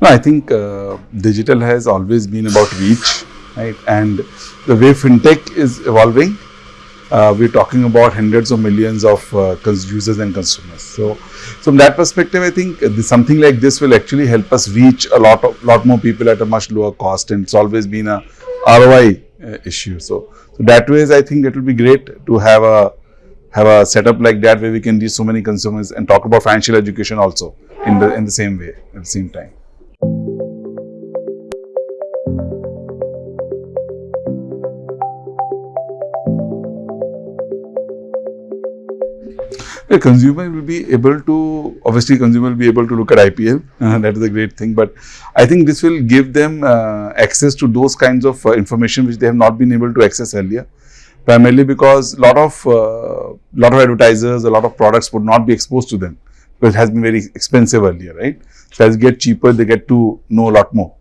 No, I think uh, digital has always been about reach, right? And the way fintech is evolving, uh, we're talking about hundreds of millions of uh, users and consumers. So, from that perspective, I think something like this will actually help us reach a lot of lot more people at a much lower cost, and it's always been a ROI uh, issue. So, so that ways, I think it will be great to have a have a setup like that where we can reach so many consumers and talk about financial education also in the in the same way at the same time. The consumer will be able to obviously consumer will be able to look at IPL. uh, that is a great thing, but I think this will give them uh, access to those kinds of uh, information which they have not been able to access earlier. Primarily because a lot of uh, lot of advertisers, a lot of products would not be exposed to them because it has been very expensive earlier, right? So as it get cheaper, they get to know a lot more.